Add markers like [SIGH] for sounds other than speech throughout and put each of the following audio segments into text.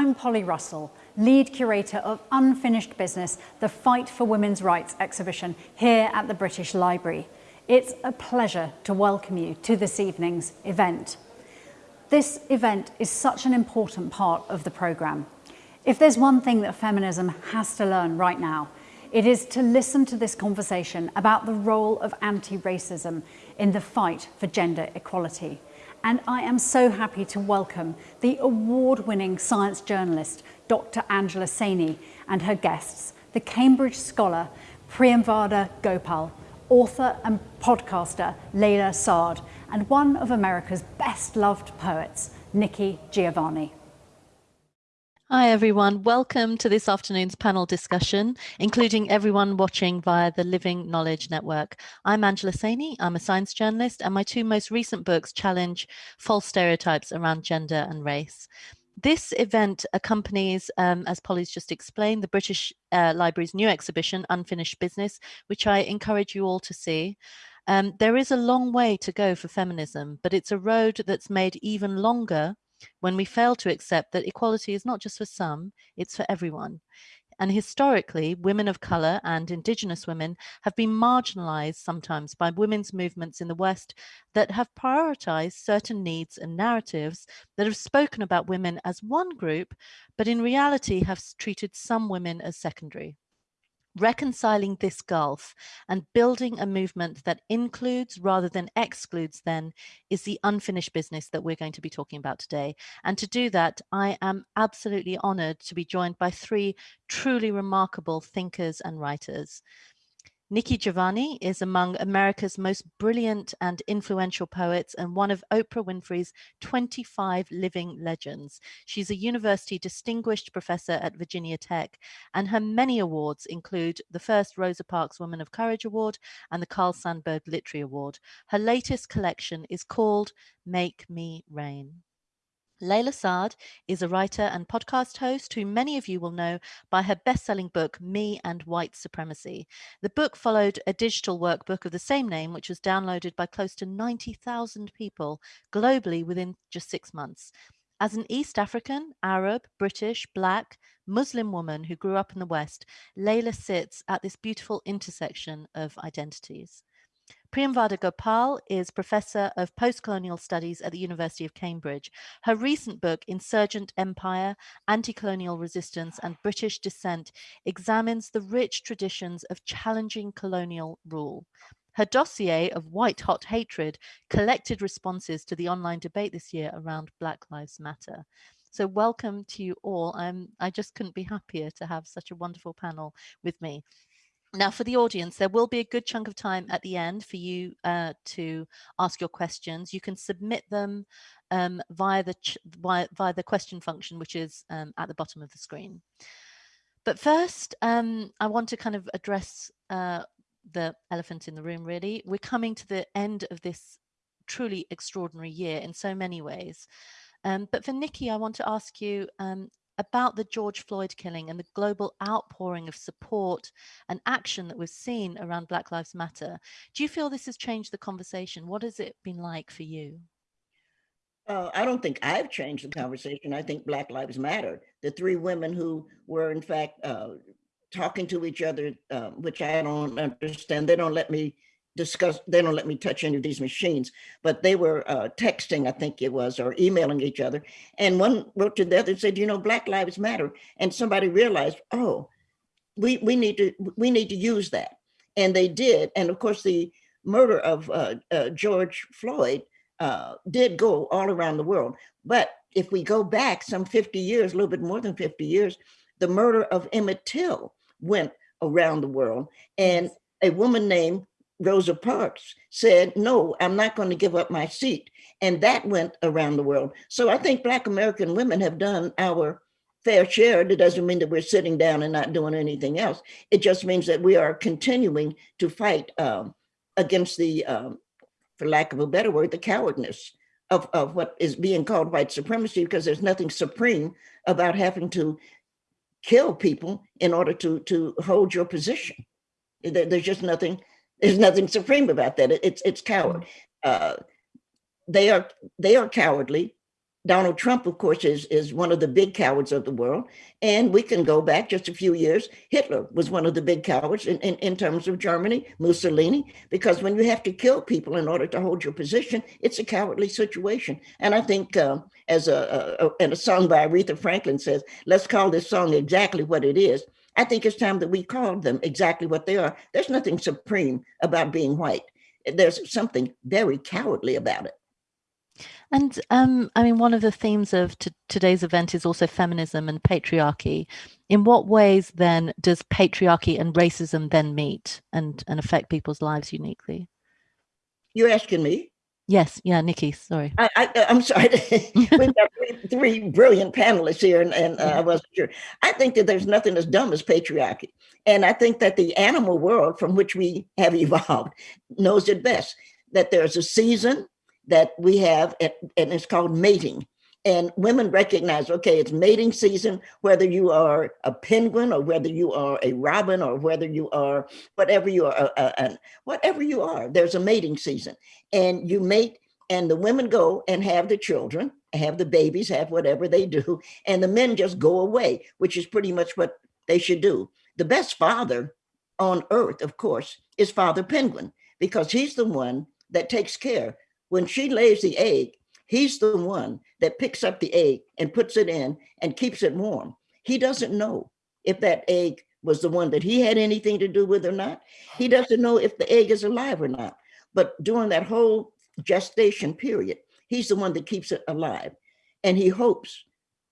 I'm Polly Russell, lead curator of Unfinished Business, the Fight for Women's Rights exhibition here at the British Library. It's a pleasure to welcome you to this evening's event. This event is such an important part of the programme. If there's one thing that feminism has to learn right now, it is to listen to this conversation about the role of anti-racism in the fight for gender equality. And I am so happy to welcome the award-winning science journalist, Dr. Angela Saini, and her guests, the Cambridge scholar, Priyamvada Gopal, author and podcaster Layla Saad, and one of America's best loved poets, Nikki Giovanni. Hi everyone, welcome to this afternoon's panel discussion, including everyone watching via the Living Knowledge Network. I'm Angela Saini, I'm a science journalist, and my two most recent books challenge false stereotypes around gender and race. This event accompanies, um, as Polly's just explained, the British uh, Library's new exhibition, Unfinished Business, which I encourage you all to see. Um, there is a long way to go for feminism, but it's a road that's made even longer when we fail to accept that equality is not just for some, it's for everyone. And historically, women of colour and Indigenous women have been marginalised sometimes by women's movements in the West that have prioritised certain needs and narratives that have spoken about women as one group, but in reality have treated some women as secondary reconciling this gulf and building a movement that includes rather than excludes then is the unfinished business that we're going to be talking about today. And to do that, I am absolutely honored to be joined by three truly remarkable thinkers and writers. Nikki Giovanni is among America's most brilliant and influential poets and one of Oprah Winfrey's 25 living legends. She's a university distinguished professor at Virginia Tech, and her many awards include the first Rosa Parks Woman of Courage Award and the Carl Sandburg Literary Award. Her latest collection is called Make Me Rain. Layla Saad is a writer and podcast host who many of you will know by her best-selling book, Me and White Supremacy. The book followed a digital workbook of the same name, which was downloaded by close to 90,000 people globally within just six months. As an East African, Arab, British, Black, Muslim woman who grew up in the West, Layla sits at this beautiful intersection of identities. Priyamvada Gopal is Professor of Postcolonial Studies at the University of Cambridge. Her recent book, Insurgent Empire, Anti-Colonial Resistance and British Dissent, examines the rich traditions of challenging colonial rule. Her dossier of white hot hatred collected responses to the online debate this year around Black Lives Matter. So welcome to you all. I'm, I just couldn't be happier to have such a wonderful panel with me. Now, for the audience, there will be a good chunk of time at the end for you uh, to ask your questions. You can submit them um, via, the via, via, the question function, which is um, at the bottom of the screen. But first, um, I want to kind of address uh, the elephant in the room, really. We're coming to the end of this truly extraordinary year in so many ways. Um, but for Nikki, I want to ask you, um, about the George Floyd killing and the global outpouring of support and action that we've seen around Black Lives Matter. Do you feel this has changed the conversation? What has it been like for you? Uh, I don't think I've changed the conversation. I think Black Lives Matter. The three women who were in fact uh, talking to each other, uh, which I don't understand. They don't let me discuss, they don't let me touch any of these machines, but they were uh, texting, I think it was, or emailing each other. And one wrote to the other and said, you know, Black Lives Matter. And somebody realized, oh, we, we need to we need to use that. And they did. And of course, the murder of uh, uh, George Floyd uh, did go all around the world. But if we go back some 50 years, a little bit more than 50 years, the murder of Emmett Till went around the world. And a woman named Rosa Parks said, no, I'm not going to give up my seat. And that went around the world. So I think Black American women have done our fair share. It doesn't mean that we're sitting down and not doing anything else. It just means that we are continuing to fight um, against the, um, for lack of a better word, the cowardness of, of what is being called white supremacy, because there's nothing supreme about having to kill people in order to, to hold your position. There's just nothing there's nothing supreme about that. It's it's coward. Mm. Uh, they are they are cowardly. Donald Trump, of course, is, is one of the big cowards of the world. And we can go back just a few years. Hitler was one of the big cowards in, in, in terms of Germany, Mussolini, because when you have to kill people in order to hold your position, it's a cowardly situation. And I think uh, as a, a, and a song by Aretha Franklin says, let's call this song exactly what it is. I think it's time that we call them exactly what they are. There's nothing supreme about being white. There's something very cowardly about it. And um, I mean, one of the themes of today's event is also feminism and patriarchy. In what ways then does patriarchy and racism then meet and, and affect people's lives uniquely? You're asking me? Yes, yeah, Nikki, sorry. I, I, am sorry. [LAUGHS] We've got three, three, brilliant panelists here, and, and uh, I wasn't sure. I think that there's nothing as dumb as patriarchy. And I think that the animal world from which we have [LAUGHS] evolved knows it best, that there's a season that we have, and it's called mating. And women recognize, okay, it's mating season, whether you are a penguin or whether you are a robin or whether you are whatever you are, whatever you are, there's a mating season. And you mate and the women go and have the children, have the babies, have whatever they do. And the men just go away, which is pretty much what they should do. The best father on earth, of course, is Father Penguin, because he's the one that takes care when she lays the egg, he's the one that picks up the egg and puts it in and keeps it warm. He doesn't know if that egg was the one that he had anything to do with or not. He doesn't know if the egg is alive or not. But during that whole gestation period, he's the one that keeps it alive. And he hopes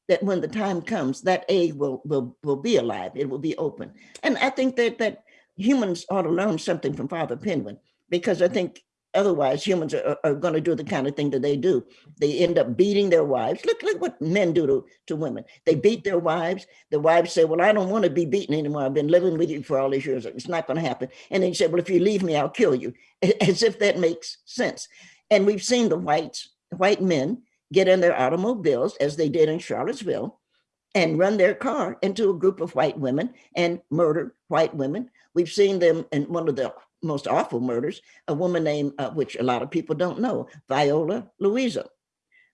that when the time comes, that egg will, will, will be alive, it will be open. And I think that, that humans ought to learn something from Father Penguin, because I think Otherwise, humans are, are going to do the kind of thing that they do. They end up beating their wives. Look, look what men do to, to women. They beat their wives. The wives say, well, I don't want to be beaten anymore. I've been living with you for all these years. It's not going to happen. And then you say, well, if you leave me, I'll kill you, [LAUGHS] as if that makes sense. And we've seen the whites, white men get in their automobiles, as they did in Charlottesville, and run their car into a group of white women and murder white women. We've seen them in one of the most awful murders, a woman named, uh, which a lot of people don't know, Viola Liuzzo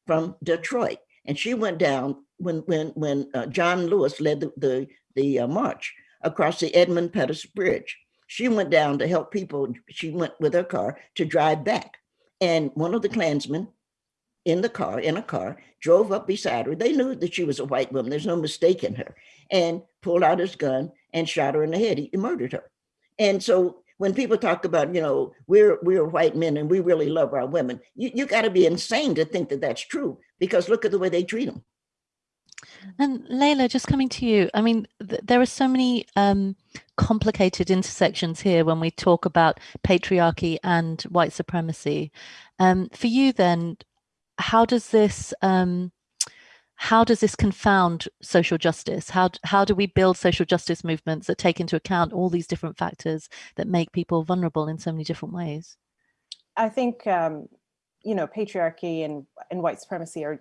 from Detroit. And she went down when when when uh, John Lewis led the, the, the uh, march across the Edmund Pettus Bridge. She went down to help people. She went with her car to drive back. And one of the Klansmen in the car, in a car, drove up beside her. They knew that she was a white woman. There's no mistake in her. And pulled out his gun and shot her in the head. He, he murdered her. And so when people talk about, you know, we're we're white men and we really love our women, you, you got to be insane to think that that's true because look at the way they treat them. And Layla, just coming to you, I mean, th there are so many um, complicated intersections here when we talk about patriarchy and white supremacy. Um, for you then, how does this um, how does this confound social justice? How, how do we build social justice movements that take into account all these different factors that make people vulnerable in so many different ways? I think, um, you know, patriarchy and, and white supremacy are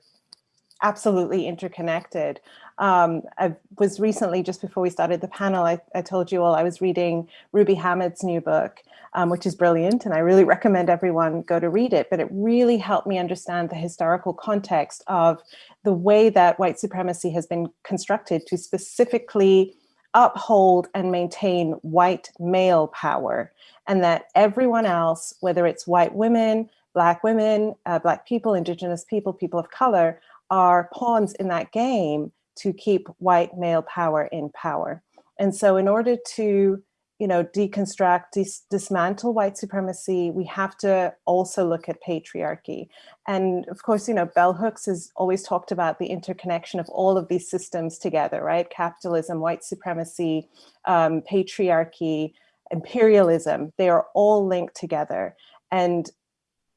absolutely interconnected. Um, I was recently, just before we started the panel, I, I told you all I was reading Ruby Hamad's new book, um, which is brilliant. And I really recommend everyone go to read it. But it really helped me understand the historical context of the way that white supremacy has been constructed to specifically uphold and maintain white male power and that everyone else, whether it's white women, black women, uh, black people, indigenous people, people of color, are pawns in that game to keep white male power in power. And so in order to you know, deconstruct, dis dismantle white supremacy, we have to also look at patriarchy. And of course, you know, Bell Hooks has always talked about the interconnection of all of these systems together, right? Capitalism, white supremacy, um, patriarchy, imperialism, they are all linked together. And,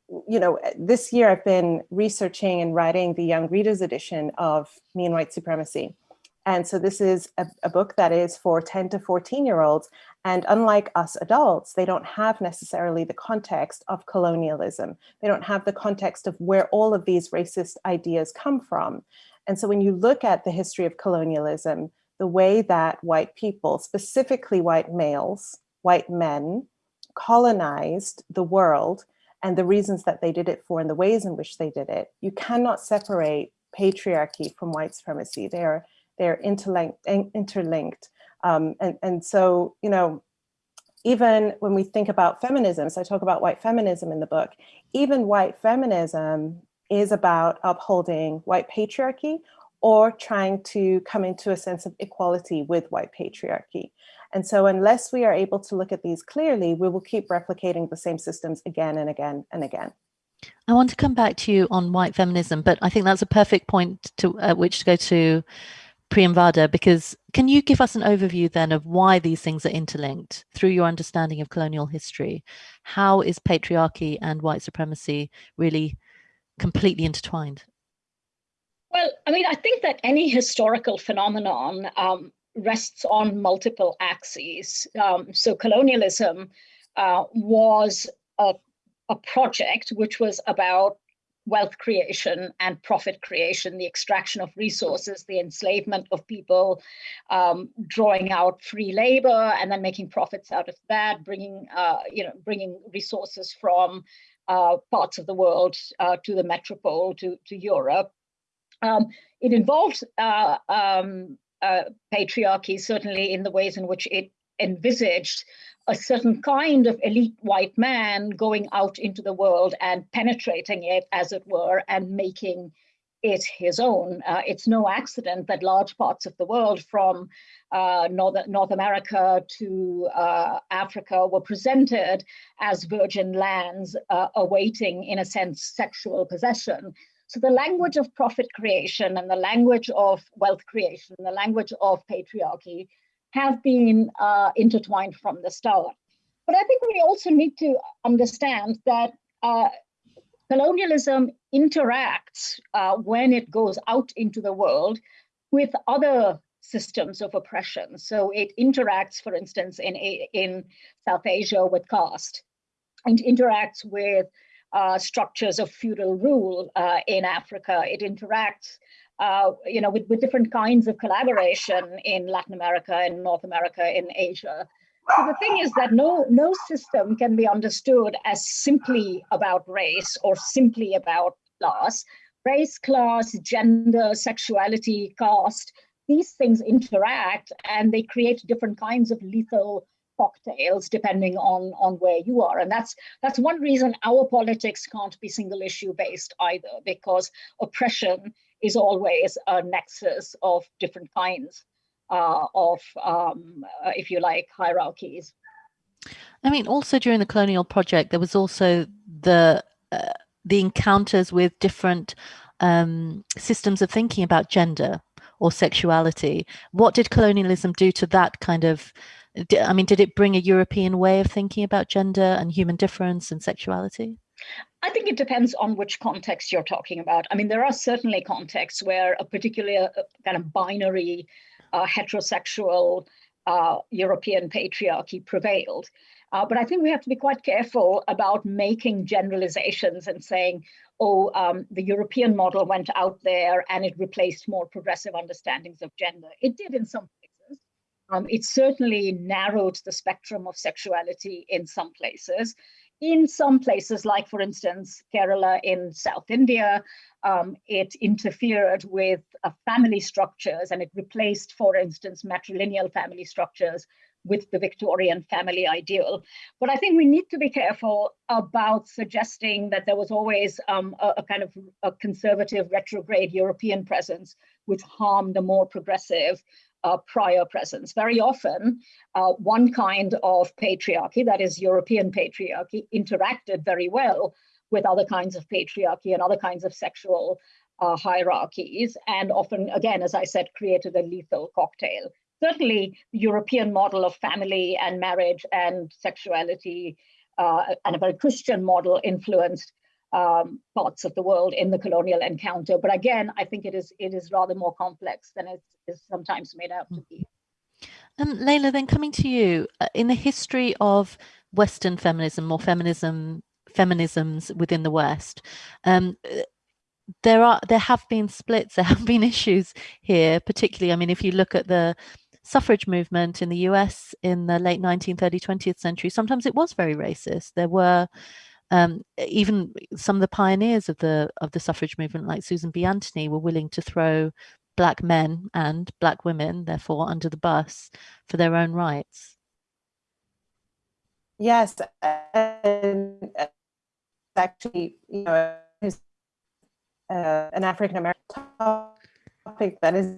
you know, this year I've been researching and writing the Young Readers edition of Me and White Supremacy. And so this is a, a, book that is for 10 to 14 year olds. And unlike us adults, they don't have necessarily the context of colonialism. They don't have the context of where all of these racist ideas come from. And so when you look at the history of colonialism, the way that white people, specifically white males, white men, colonized the world and the reasons that they did it for and the ways in which they did it, you cannot separate patriarchy from white supremacy. They are they're interlinked, interlinked. Um, and, and so, you know, even when we think about feminism, so I talk about white feminism in the book, even white feminism is about upholding white patriarchy or trying to come into a sense of equality with white patriarchy. And so unless we are able to look at these clearly, we will keep replicating the same systems again and again and again. I want to come back to you on white feminism, but I think that's a perfect point to uh, which to go to Priyamvada, because can you give us an overview then of why these things are interlinked through your understanding of colonial history? How is patriarchy and white supremacy really completely intertwined? Well, I mean, I think that any historical phenomenon um, rests on multiple axes. Um, so colonialism uh, was a, a project which was about wealth creation and profit creation, the extraction of resources, the enslavement of people, um, drawing out free labor, and then making profits out of that, bringing uh, you know bringing resources from uh, parts of the world uh, to the metropole, to to Europe. Um, it involves uh, um, uh, patriarchy certainly in the ways in which it envisaged a certain kind of elite white man going out into the world and penetrating it, as it were, and making it his own. Uh, it's no accident that large parts of the world, from uh, North, North America to uh, Africa, were presented as virgin lands uh, awaiting, in a sense, sexual possession. So the language of profit creation and the language of wealth creation, the language of patriarchy have been uh, intertwined from the start. But I think we also need to understand that uh, colonialism interacts uh, when it goes out into the world with other systems of oppression. So it interacts, for instance, in, in South Asia with caste, and interacts with uh, structures of feudal rule uh, in Africa. It interacts uh, you know, with, with different kinds of collaboration in Latin America in North America, in Asia. So the thing is that no, no system can be understood as simply about race or simply about class. Race, class, gender, sexuality, caste, these things interact and they create different kinds of lethal cocktails depending on on where you are and that's that's one reason our politics can't be single issue based either because oppression is always a nexus of different kinds uh, of, um, uh, if you like, hierarchies. I mean, also during the colonial project, there was also the uh, the encounters with different um, systems of thinking about gender or sexuality. What did colonialism do to that kind of? I mean, did it bring a European way of thinking about gender and human difference and sexuality? I think it depends on which context you're talking about. I mean, there are certainly contexts where a particular uh, kind of binary uh, heterosexual uh, European patriarchy prevailed. Uh, but I think we have to be quite careful about making generalizations and saying, oh, um, the European model went out there and it replaced more progressive understandings of gender. It did in some. Um, it certainly narrowed the spectrum of sexuality in some places in some places, like for instance, Kerala in South India, um, it interfered with uh, family structures and it replaced, for instance, matrilineal family structures with the Victorian family ideal. But I think we need to be careful about suggesting that there was always um, a, a, kind of a conservative retrograde European presence which harmed the more progressive uh, prior presence. Very often, uh, one kind of patriarchy, that is European patriarchy, interacted very well with other kinds of patriarchy and other kinds of sexual uh, hierarchies, and often, again, as I said, created a lethal cocktail. Certainly, the European model of family and marriage and sexuality uh, and a very Christian model influenced um, parts of the world in the colonial encounter. But again, I think it is it is rather more complex than it is sometimes made out to be. And Layla, then coming to you, uh, in the history of Western feminism or feminism feminisms within the West, um, there are there have been splits, [LAUGHS] there have been issues here, particularly. I mean, if you look at the suffrage movement in the US in the late 19th, early 20th century, sometimes it was very racist. There were um, even some of the pioneers of the of the suffrage movement, like Susan B. Anthony, were willing to throw black men and black women, therefore, under the bus for their own rights. Yes, and uh, actually, you know, uh, an African American topic that is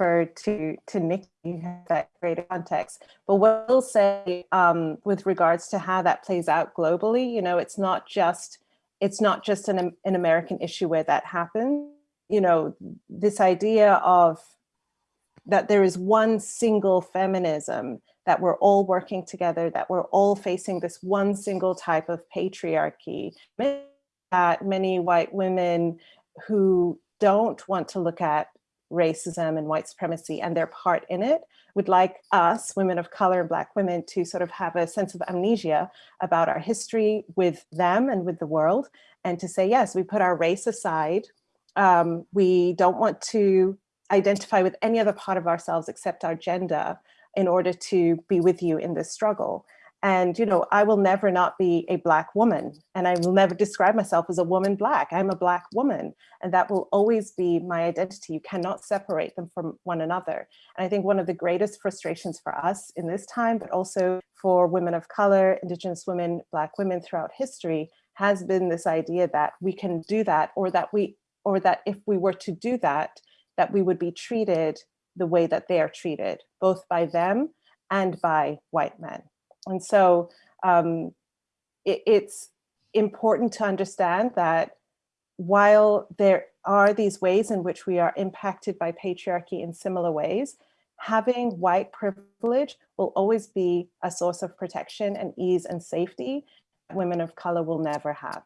referred to to Nikki that greater context. But what we'll say um, with regards to how that plays out globally, you know, it's not just it's not just an, an American issue where that happens. You know, this idea of that there is one single feminism that we're all working together, that we're all facing this one single type of patriarchy. That many white women who don't want to look at racism and white supremacy and their part in it would like us, women of color and black women, to sort of have a sense of amnesia about our history with them and with the world, and to say, yes, we put our race aside. Um, we don't want to identify with any other part of ourselves except our gender in order to be with you in this struggle. And, you know, I will never not be a Black woman and I will never describe myself as a woman Black. I'm a Black woman and that will always be my identity. You cannot separate them from one another. And I think one of the greatest frustrations for us in this time, but also for women of color, Indigenous women, Black women throughout history has been this idea that we can do that or that we, or that if we were to do that, that we would be treated the way that they are treated, both by them and by white men. And so um, it, it's important to understand that while there are these ways in which we are impacted by patriarchy in similar ways, having white privilege will always be a source of protection and ease and safety women of color will never have.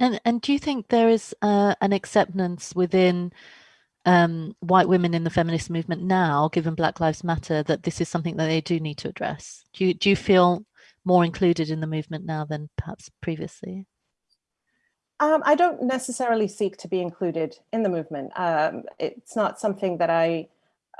And, and do you think there is uh, an acceptance within um, white women in the feminist movement now, given Black Lives Matter, that this is something that they do need to address? Do you, do you feel more included in the movement now than perhaps previously? Um, I don't necessarily seek to be included in the movement. Um, it's not something that I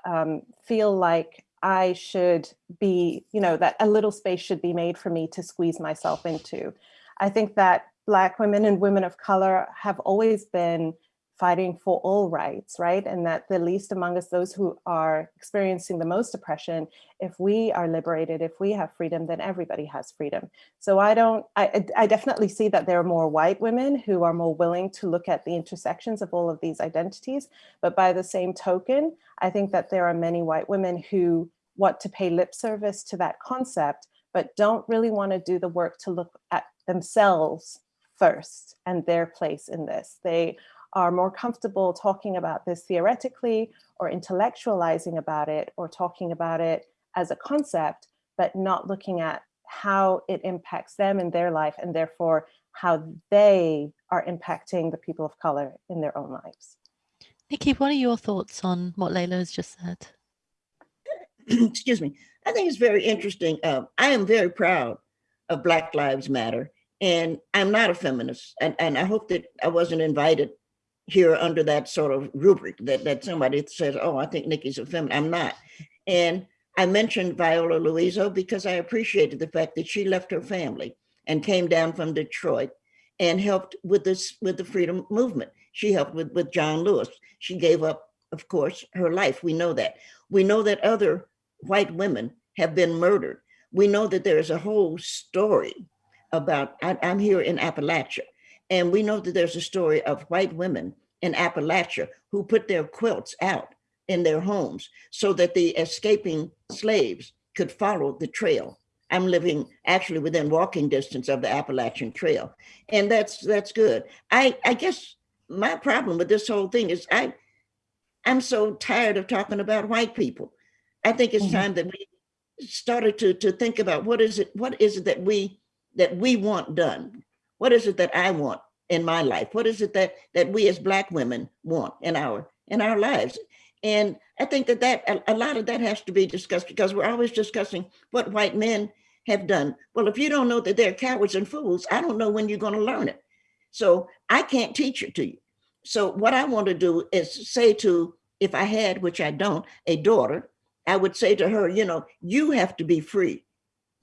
um, feel like I should be, you know, that a little space should be made for me to squeeze myself into. I think that Black women and women of color have always been fighting for all rights, right? And that the least among us, those who are experiencing the most oppression, if we are liberated, if we have freedom, then everybody has freedom. So I don't, I, I definitely see that there are more white women who are more willing to look at the intersections of all of these identities. But by the same token, I think that there are many white women who want to pay lip service to that concept, but don't really want to do the work to look at themselves first and their place in this. They are more comfortable talking about this theoretically or intellectualizing about it or talking about it as a concept, but not looking at how it impacts them in their life and therefore how they are impacting the people of color in their own lives. Nikki, what are your thoughts on what Layla has just said? [CLEARS THROAT] Excuse me. I think it's very interesting. Uh, I am very proud of Black Lives Matter, and I'm not a feminist. And, and I hope that I wasn't invited here under that sort of rubric that, that somebody says, oh, I think Nikki's a feminist. I'm not. And I mentioned Viola Liuzzo because I appreciated the fact that she left her family and came down from Detroit and helped with this with the freedom movement. She helped with, with John Lewis. She gave up, of course, her life. We know that. We know that other white women have been murdered. We know that there is a whole story about, I, I'm here in Appalachia, and we know that there's a story of white women in Appalachia who put their quilts out in their homes so that the escaping slaves could follow the trail. I'm living actually within walking distance of the Appalachian Trail. And that's that's good. I, I guess my problem with this whole thing is I, I'm so tired of talking about white people. I think it's mm -hmm. time that we started to, to think about what is it, what is it that we that we want done? What is it that I want in my life? What is it that that we as Black women want in our in our lives? And I think that that a, lot of that has to be discussed because we're always discussing what white men have done. Well, if you don't know that they're cowards and fools, I don't know when you're going to learn it. So I can't teach it to you. So what I want to do is say to, if I had, which I don't, a daughter, I would say to her, you know, you have to be free.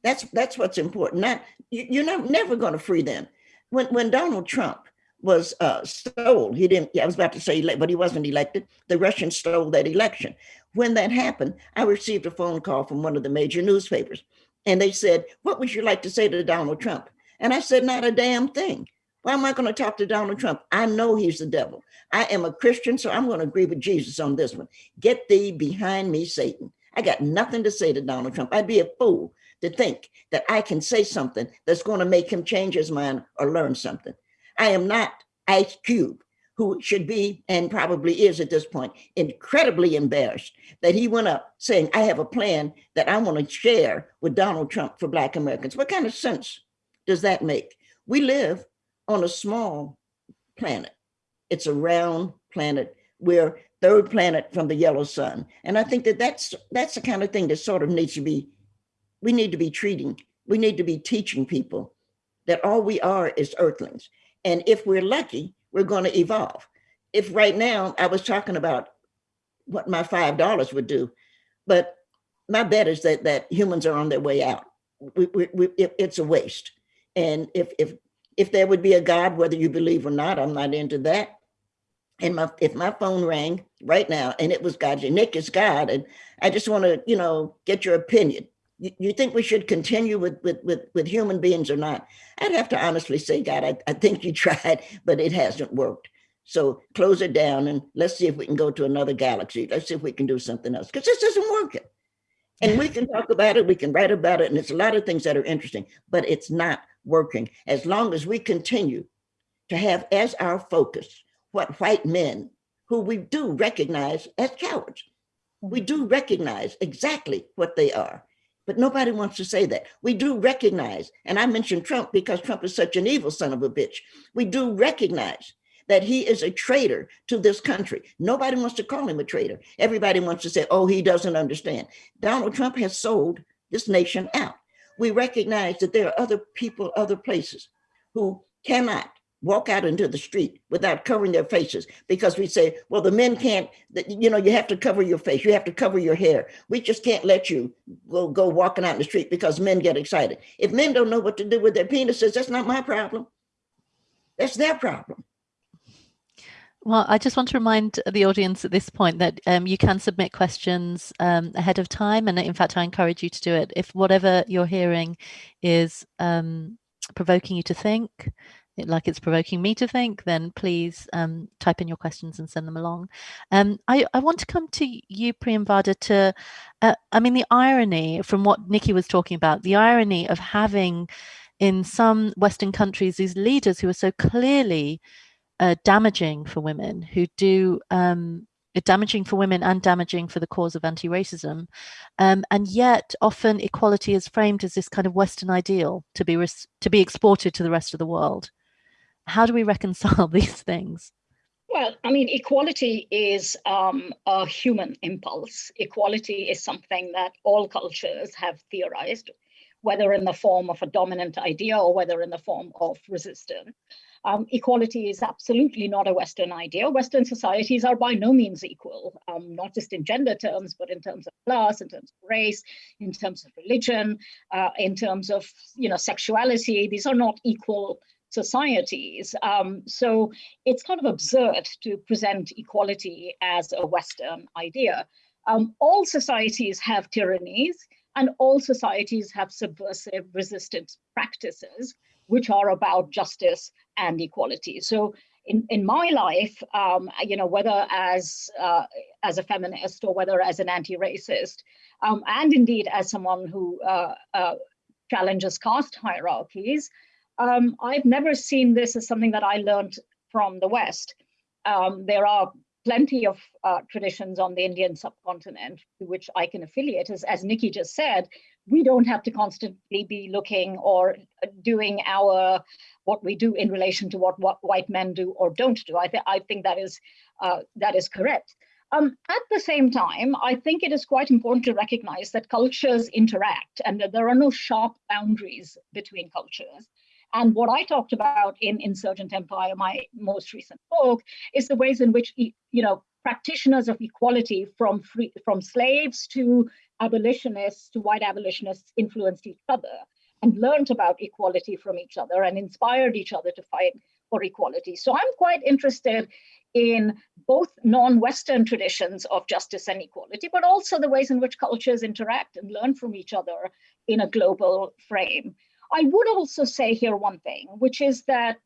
That's that's what's important. Not you're not never going to free them. When, when Donald Trump was uh, stole, he didn't, I was about to say, but he wasn't elected. The Russians stole that election. When that happened, I received a phone call from one of the major newspapers and they said, what would you like to say to Donald Trump? And I said, not a damn thing. Why am I going to talk to Donald Trump? I know he's the devil. I am a Christian, so I'm going to agree with Jesus on this one. Get thee behind me, Satan. I got nothing to say to Donald Trump. I'd be a fool to think that I can say something that's going to make him change his mind or learn something. I am not Ice Cube, who should be and probably is at this point incredibly embarrassed that he went up saying, I have a plan that I want to share with Donald Trump for Black Americans. What kind of sense does that make? We live on a small planet. It's a round planet. We're third planet from the yellow sun. And I think that that's, that's the kind of thing that sort of needs to be, we need to be treating, we need to be teaching people that all we are is earthlings. And if we're lucky, we're going to evolve. If right now I was talking about what my $5 would do, but my bet is that that humans are on their way out. We, we, we, it's a waste. And if, if, if there would be a God, whether you believe or not, I'm not into that. And my, if my phone rang right now and it was God, Nick is God, and I just want to, you know, get your opinion. You, you think we should continue with, with, with, with human beings or not? I'd have to honestly say, God, I, I think you [LAUGHS] tried, but it hasn't worked. So close it down and let's see if we can go to another galaxy. Let's see if we can do something else because this isn't working. And we can talk about it, we can write about it, and it's a lot of things that are interesting, but it's not working. As long as we continue to have as our focus what white men, who we do recognize as cowards, we mm-hmm. do recognize exactly what they are, but nobody wants to say that. We do recognize, and I mentioned Trump because Trump is such an evil son of a bitch. We do recognize that he is a traitor to this country. Nobody wants to call him a traitor. Everybody wants to say, oh, he doesn't understand. Donald Trump has sold this nation out. We recognize that there are other people, other places who cannot walk out into the street without covering their faces because we say, well, the men can't, you know, you have to cover your face, you have to cover your hair. We just can't let you go, go walking out in the street because men get excited. If men don't know what to do with their penises, that's not my problem. That's their problem. Well, I just want to remind the audience at this point that um, you can submit questions um, ahead of time. And in fact, I encourage you to do it. If whatever you're hearing is um, provoking you to think, like it's provoking me to think, then please um, type in your questions and send them along. Um, I, I, want to come to you, Priyamvada, to, uh, I mean, the irony from what Nikki was talking about, the irony of having in some Western countries, these leaders who are so clearly uh, damaging for women who do um, damaging for women and damaging for the cause of anti-racism um, and yet often equality is framed as this kind of western ideal to be to be exported to the rest of the world how do we reconcile [LAUGHS] these things well i mean equality is um, a human impulse equality is something that all cultures have theorized whether in the form of a dominant idea or whether in the form of resistance um, equality is absolutely not a Western idea. Western societies are by no means equal, um, not just in gender terms, but in terms of class, in terms of race, in terms of religion, uh, in terms of you know sexuality. These are not equal societies. Um, so it's kind of absurd to present equality as a Western idea. Um, all societies have tyrannies and all societies have subversive resistance practices which are about justice and equality. So in, in my life, um, you know, whether as uh, as a feminist or whether as an anti-racist, um, and indeed as someone who uh, uh, challenges caste hierarchies, um, I've never seen this as something that I learned from the West. Um, there are plenty of uh, traditions on the Indian subcontinent to which I can affiliate. As, as Nikki just said, we don't have to constantly be looking or doing our what we do in relation to what, what white men do or don't do. I, th I think that is uh, that is correct. Um, at the same time, I think it is quite important to recognize that cultures interact and that there are no sharp boundaries between cultures. And what I talked about in Insurgent Empire, my most recent book, is the ways in which you know practitioners of equality from free, from slaves to abolitionists to white abolitionists influenced each other. and learned about equality from each other and inspired each other to fight for equality. So I'm quite interested in both non-Western traditions of justice and equality, but also the ways in which cultures interact and learn from each other in a global frame. I would also say here one thing, which is that,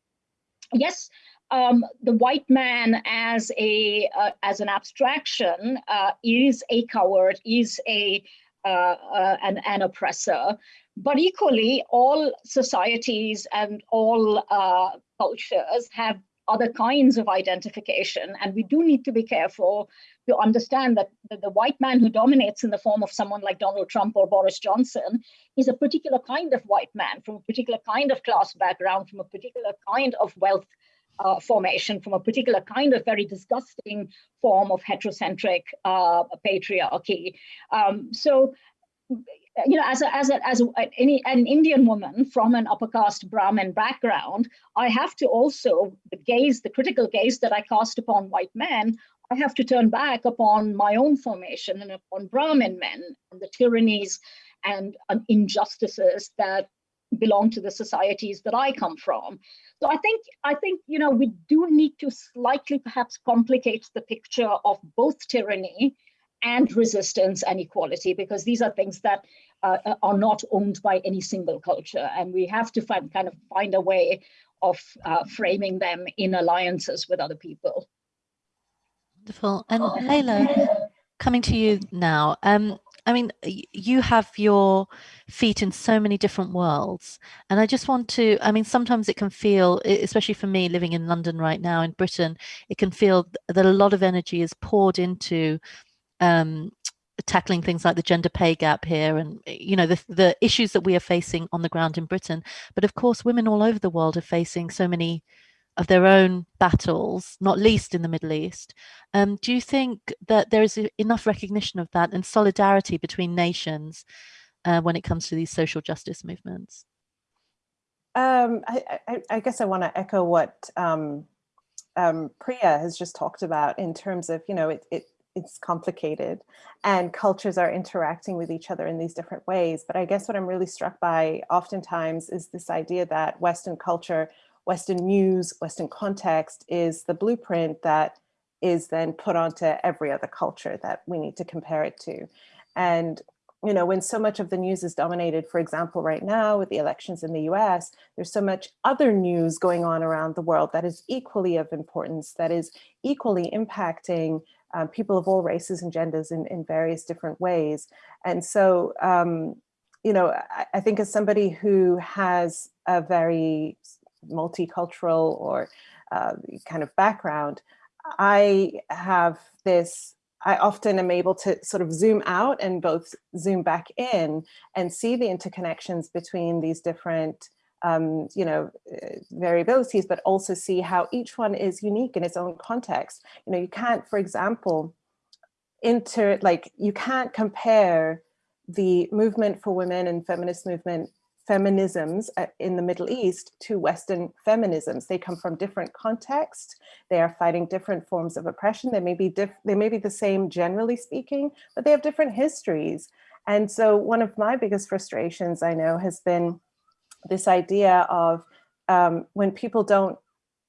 yes, um, the white man as a uh, as an abstraction uh, is a coward, is a uh, uh an, an oppressor, but equally all societies and all uh, cultures have other kinds of identification. And we do need to be careful to understand that the, the, white man who dominates in the form of someone like Donald Trump or Boris Johnson is a particular kind of white man from a particular kind of class background, from a particular kind of wealth uh, formation, from a particular kind of very disgusting form of heterocentric uh, patriarchy. Um, so you know, as a, as a, as a, any, an Indian woman from an upper caste Brahmin background, I have to also the gaze, the critical gaze that I cast upon white men, I have to turn back upon my own formation and upon Brahmin men and the tyrannies and uh, injustices that belong to the societies that I come from. So I think I think you know we do need to slightly perhaps complicate the picture of both tyranny and resistance and equality because these are things that uh, uh, are not owned by any single culture and we have to find kind of find a way of uh, framing them in alliances with other people. Wonderful. And Layla, coming to you now. Um, I mean, you have your feet in so many different worlds. And I just want to, I mean, sometimes it can feel, especially for me living in London right now in Britain, it can feel that a lot of energy is poured into um, tackling things like the gender pay gap here and you know the, the issues that we are facing on the ground in britain. But of course women all over the world are facing so many of their own battles not least in the middle east. Um, do you think that there is enough recognition of that and solidarity between nations uh, when it comes to these social justice movements? Um, I, I, I, guess I want to echo what um, um, Priya has just talked about in terms of, you know, it, it it's complicated and cultures are interacting with each other in these different ways. But I guess what I'm really struck by oftentimes is this idea that Western culture, Western news, Western context is the blueprint that is then put onto every other culture that we need to compare it to. And you know, when so much of the news is dominated, for example, right now with the elections in the US, there's so much other news going on around the world that is equally of importance, that is equally impacting um, people of all races and genders in, in various different ways. And so, um, you know, I, I, think as somebody who has a very multicultural or uh, kind of background, I have this I often am able to sort of zoom out and both zoom back in and see the interconnections between these different um, you know, uh, variabilities, but also see how each one is unique in its own context. You know, you can't, for example, inter, like you can't compare the movement for women and feminist movement feminisms uh, in the Middle East to Western feminisms. They come from different contexts. They are fighting different forms of oppression. They may be they may be the same generally speaking, but they have different histories. And so one of my biggest frustrations I know has been this idea of um, when people don't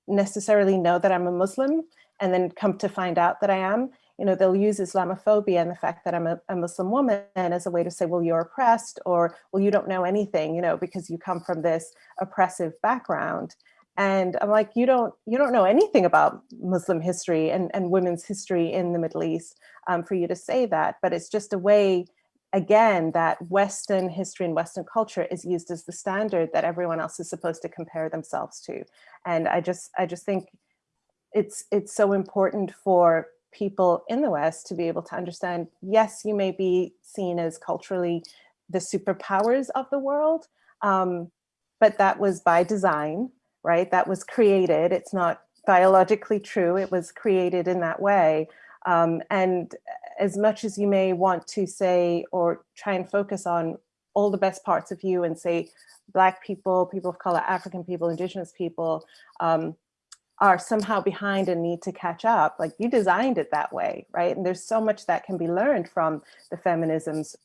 necessarily know that I'm a Muslim and then come to find out that I am, you know, they'll use Islamophobia and the fact that I'm a, a, Muslim woman as a way to say, well, you're oppressed or, well, you don't know anything, you know, because you come from this oppressive background. And I'm like, you don't, you don't know anything about Muslim history and, and women's history in the Middle East um, for you to say that, but it's just a way again, that Western history and Western culture is used as the standard that everyone else is supposed to compare themselves to. And I just, I just think it's, it's so important for people in the West to be able to understand, yes, you may be seen as culturally the superpowers of the world, um, but that was by design, right? That was created. It's not biologically true. It was created in that way. Um, and as much as you may want to say or try and focus on all the best parts of you and say black people, people of color, African people, indigenous people um, are somehow behind and need to catch up. Like you designed it that way, right? And there's so much that can be learned from the feminisms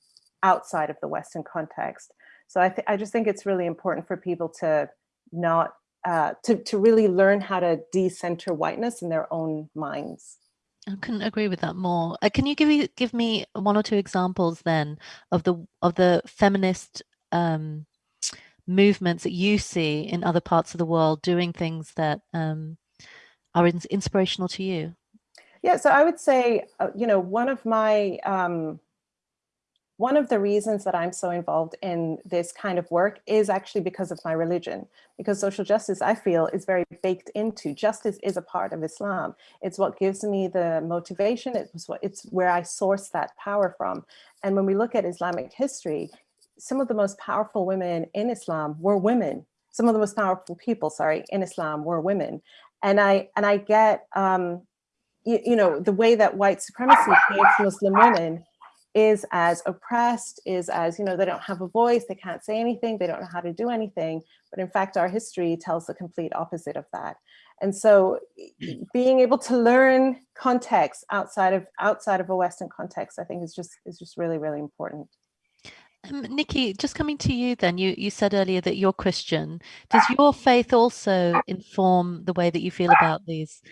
outside of the Western context. So I, I just think it's really important for people to not, uh, to, to really learn how to decenter whiteness in their own minds. I couldn't agree with that more. Uh, can you give me give me one or two examples then of the of the feminist um, movements that you see in other parts of the world doing things that um, are in, inspirational to you? Yeah, so I would say, uh, you know, one of my um, one of the reasons that I'm so involved in this kind of work is actually because of my religion, because social justice, I feel, is very baked into. Justice is a part of Islam. It's what gives me the motivation. It's, what, it's where I source that power from. And when we look at Islamic history, some of the most powerful women in Islam were women. Some of the most powerful people, sorry, in Islam were women. And I, and I get, um, you, you know, the way that white supremacy creates Muslim women is as oppressed, is as, you know, they don't have a voice, they can't say anything, they don't know how to do anything. But in fact, our history tells the complete opposite of that. And so being able to learn context outside of outside of a Western context, I think is just is just really, really important. Um, Nikki, just coming to you then, you, you said earlier that you're Christian. Does your faith also inform the way that you feel about these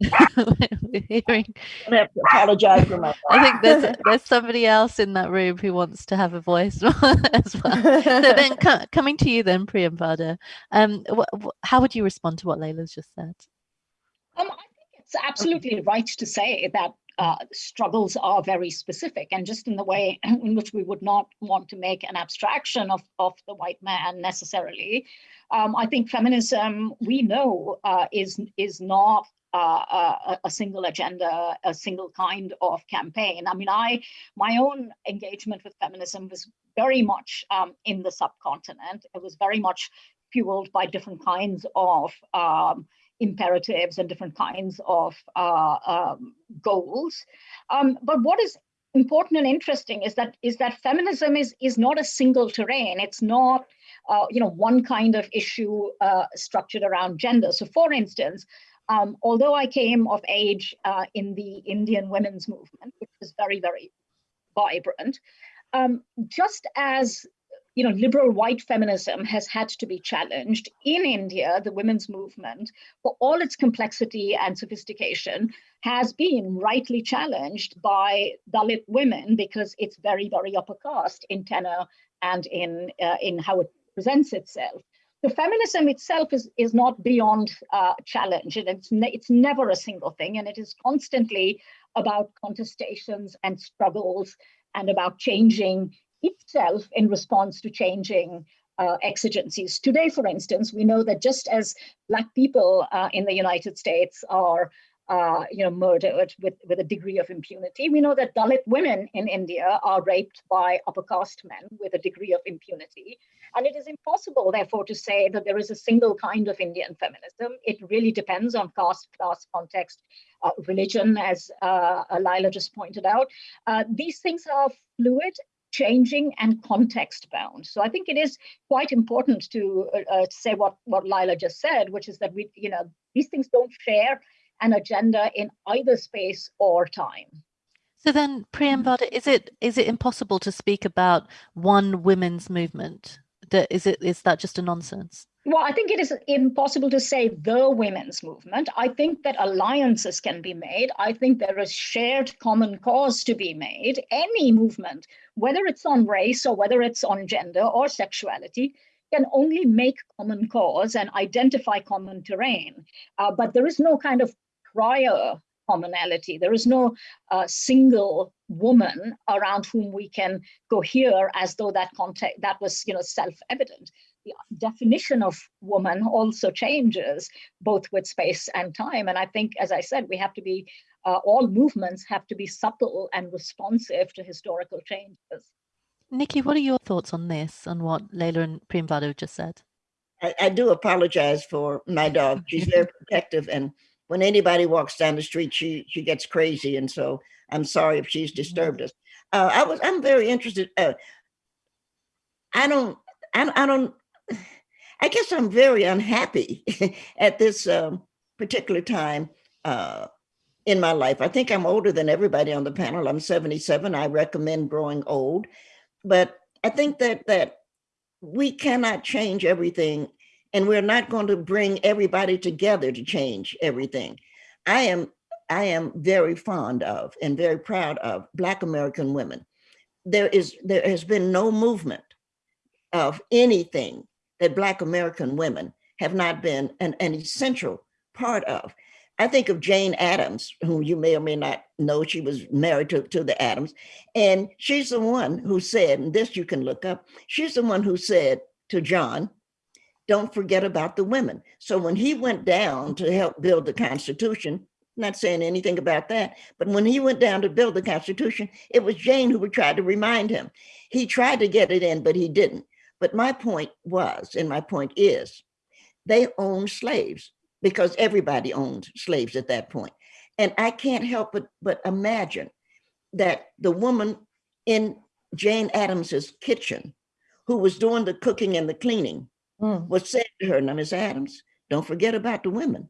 [LAUGHS] hearing. I have to apologize for my. I think there's [LAUGHS] there's somebody else in that room who wants to have a voice [LAUGHS] as well. So then, co coming to you then, Priyamvada, um, how would you respond to what Layla's just said? Um, I think it's absolutely right to say that uh, struggles are very specific and just in the way [CLEARS THROAT] in which we would not want to make an abstraction of, of the white man necessarily. Um, I think feminism, we know, uh, is, is not uh, a, a, single agenda, a single kind of campaign. I mean, I my own engagement with feminism was very much um, in the subcontinent. It was very much fueled by different kinds of um, imperatives and different kinds of uh, um, goals. Um, but what is important and interesting is that is that feminism is is not a single terrain. It's not uh, you know one kind of issue uh, structured around gender. So, for instance, um, although I came of age uh, in the Indian women's movement, which was very, very vibrant, um, just as you know, liberal white feminism has had to be challenged in India, the women's movement, for all its complexity and sophistication, has been rightly challenged by Dalit women because it's very, very upper caste in tenor and in uh, in how it presents itself the feminism itself is, is not beyond uh, challenge and it's, ne it's never a single thing and it is constantly about contestations and struggles and about changing itself in response to changing uh, exigencies. Today, for instance, we know that just as Black people uh, in the United States are uh, you know, murdered with, with a degree of impunity. We know that Dalit women in India are raped by upper caste men with a degree of impunity. And it is impossible, therefore, to say that there is a single kind of Indian feminism. It really depends on caste, class, context, uh, religion, as uh, Layla just pointed out. Uh, these things are fluid changing and context bound. So I think it is quite important to, uh, uh, to say what, what Layla just said, which is that we, you know, these things don't share an agenda in either space or time. So then, Priyamvada, is it is it impossible to speak about one women's movement? That is it is that just a nonsense? Well, I think it is impossible to say the women's movement. I think that alliances can be made. I think there is shared common cause to be made. Any movement, whether it's on race or whether it's on gender or sexuality, can only make common cause and identify common terrain. Uh, but there is no kind of prior commonality. There is no uh, single woman around whom we can go here as though that context that was you know self-evident. The definition of woman also changes both with space and time. And I think, as I said, we have to be uh, all movements have to be supple and responsive to historical changes. Nikki, what are your thoughts on this, on what Layla and Priyamvada just said? I, I do apologize for my dog. She's very protective and when anybody walks down the street, she she gets crazy, and so I'm sorry if she's mm-hmm. disturbed us. Uh, I was I'm very interested. Uh, I don't I, I don't. [SIGHS] I guess I'm very unhappy [LAUGHS] at this um, particular time uh, in my life. I think I'm older than everybody on the panel. I'm 77. I recommend growing old, but I think that that we cannot change everything and we're not going to bring everybody together to change everything. I am I am very fond of and very proud of Black American women. There is there has been no movement of anything that Black American women have not been an, an essential part of. I think of Jane Addams, whom you may or may not know, she was married to, to the Adams. And she's the one who said, and this you can look up, she's the one who said to John, don't forget about the women. So when he went down to help build the Constitution, not saying anything about that, but when he went down to build the Constitution, it was Jane who would try to remind him. He tried to get it in, but he didn't. But my point was, and my point is, they owned slaves because everybody owned slaves at that point. And I can't help but, but imagine that the woman in Jane Addams's kitchen who was doing the cooking and the cleaning Mm. was said to her, now Miss Adams, don't forget about the women.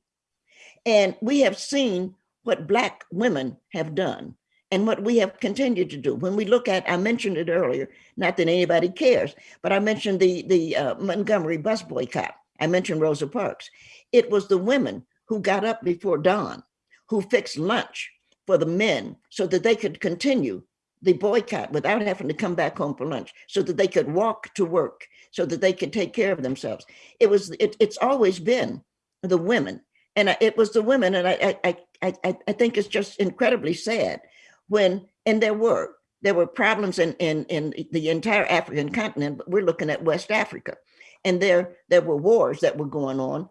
And we have seen what Black women have done and what we have continued to do. When we look at, I mentioned it earlier, not that anybody cares, but I mentioned the, the uh, Montgomery bus boycott. I mentioned Rosa Parks. It was the women who got up before dawn, who fixed lunch for the men so that they could continue the boycott without having to come back home for lunch, so that they could walk to work, so that they could take care of themselves. It was, it, it's always been the women. And I- it was the women, and I, I, I, I, think it's just incredibly sad when, and there were, there were problems in, in, in the entire African continent, but we're looking at West Africa. And there, there were wars that were going on.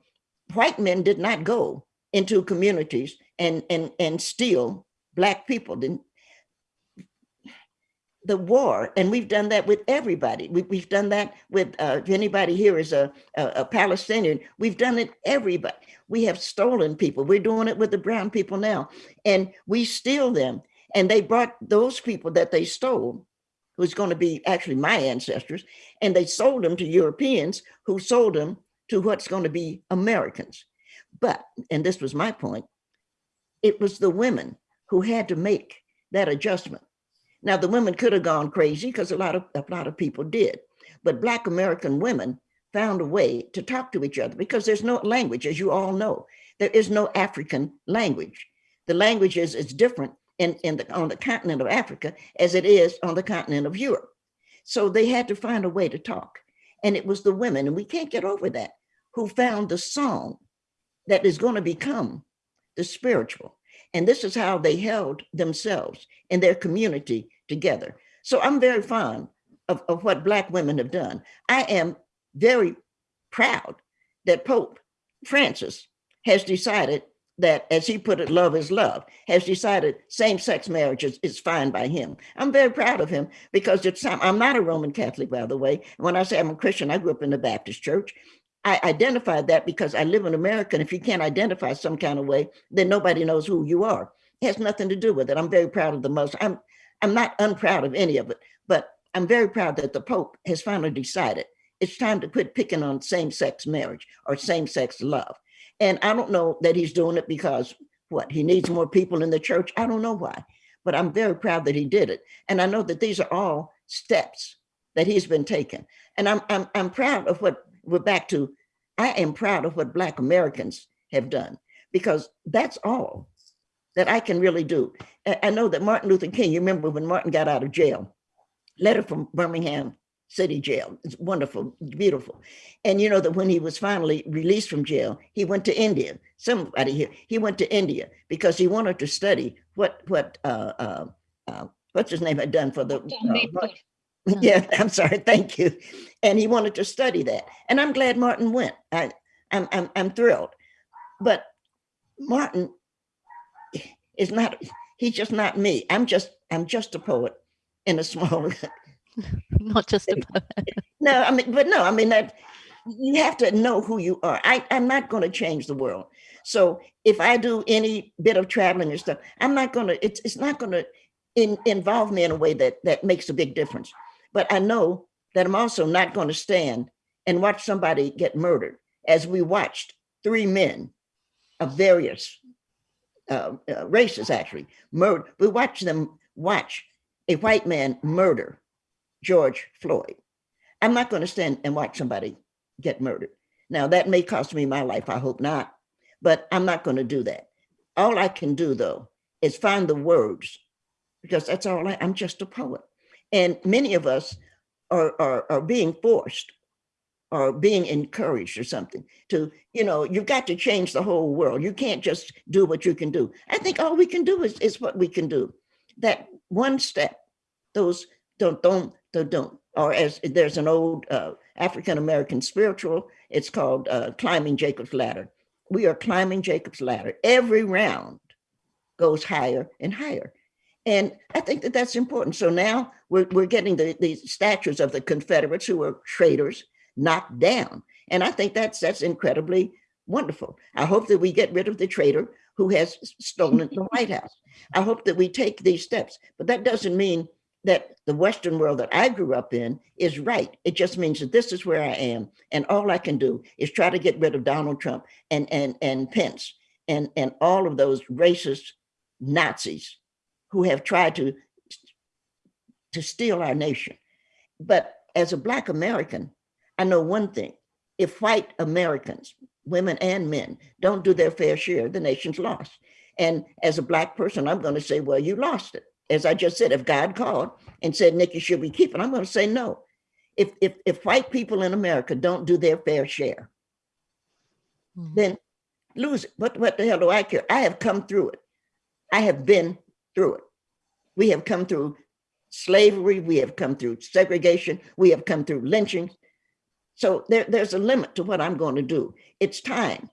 White men did not go into communities and, and, and steal Black people. Didn't, the war, and we've done that with everybody. We, we've done that with, uh, if anybody here is a, a, a Palestinian, we've done it everybody. We have stolen people. We're doing it with the brown people now. And we steal them. And they brought those people that they stole, who's going to be actually my ancestors, and they sold them to Europeans who sold them to what's going to be Americans. But, and this was my point, it was the women who had to make that adjustment. Now the women could have gone crazy because a lot of a lot of people did, but Black American women found a way to talk to each other because there's no language, as you all know. There is no African language. The language is, is different in, in the, on the continent of Africa as it is on the continent of Europe. So they had to find a way to talk. And it was the women, and we can't get over that, who found the song that is going to become the spiritual. And this is how they held themselves and their community together. So I'm very fond of, of what Black women have done. I am very proud that Pope Francis has decided that, as he put it, love is love, has decided same-sex marriage is, is fine by him. I'm very proud of him because it's. I'm not a Roman Catholic, by the way. When I say I'm a Christian, I grew up in the Baptist church. I identify that because I live in America. And if you can't identify some kind of way, then nobody knows who you are. It has nothing to do with it. I'm very proud of the most. I'm, I'm not unproud of any of it, but I'm very proud that the Pope has finally decided it's time to quit picking on same-sex marriage or same-sex love. And I don't know that he's doing it because what, he needs more people in the church? I don't know why, but I'm very proud that he did it. And I know that these are all steps that he's been taking. And I'm, I'm, I'm proud of what we're back to. I am proud of what Black Americans have done because that's all that I can really do. I know that Martin Luther King, you remember when Martin got out of jail, letter from Birmingham City Jail. It's wonderful, beautiful. And you know that when he was finally released from jail, he went to India. Somebody here, he went to India because he wanted to study what what uh, uh, uh, what's his name had done for the. Uh. [LAUGHS] yeah, I'm sorry, thank you. And he wanted to study that, and I'm glad Martin went. I, I'm I'm I'm thrilled, but Martin is not. He's just not me. I'm just I'm just a poet in a small [LAUGHS] [LAUGHS] Not just a poet. No, I mean, but no, I mean that you have to know who you are. I, I'm not going to change the world. So if I do any bit of traveling and stuff, I'm not going to, it's, it's not going to in, involve me in a way that, that makes a big difference. But I know that I'm also not going to stand and watch somebody get murdered as we watched three men of various uh, uh, races actually murder. We watched them watch a white man murder George Floyd. I'm not going to stand and watch somebody get murdered. Now that may cost me my life. I hope not, but I'm not going to do that. All I can do though is find the words because that's all I, I'm just a poet. And many of us are, are, are being forced or being encouraged or something to, you know, you've got to change the whole world. You can't just do what you can do. I think all we can do is, is what we can do. That one step, those don't, don't, don't, don't. Or as there's an old uh, African-American spiritual, it's called uh, Climbing Jacob's Ladder. We are climbing Jacob's Ladder. Every round goes higher and higher. And I think that that's important. So now we're, we're getting the, the statues of the Confederates who were traitors knocked down. And I think that's that's incredibly wonderful. I hope that we get rid of the traitor who has stolen the [LAUGHS] White House. I hope that we take these steps, but that doesn't mean that the Western world that I grew up in is right. It just means that this is where I am. And all I can do is try to get rid of Donald Trump and, and, and Pence and, and all of those racist Nazis who have tried to, to steal our nation. But as a Black American, I know one thing, if white Americans, women and men, don't do their fair share, the nation's lost. And as a Black person, I'm gonna say, well, you lost it. As I just said, if God called and said, Nikki, should we keep it? I'm gonna say no. If, if, if white people in America don't do their fair share, mm -hmm. then lose it. What, what the hell do I care? I have come through it. I have been through it. We have come through slavery, we have come through segregation, we have come through lynchings. So there, there's a limit to what I'm going to do. It's time,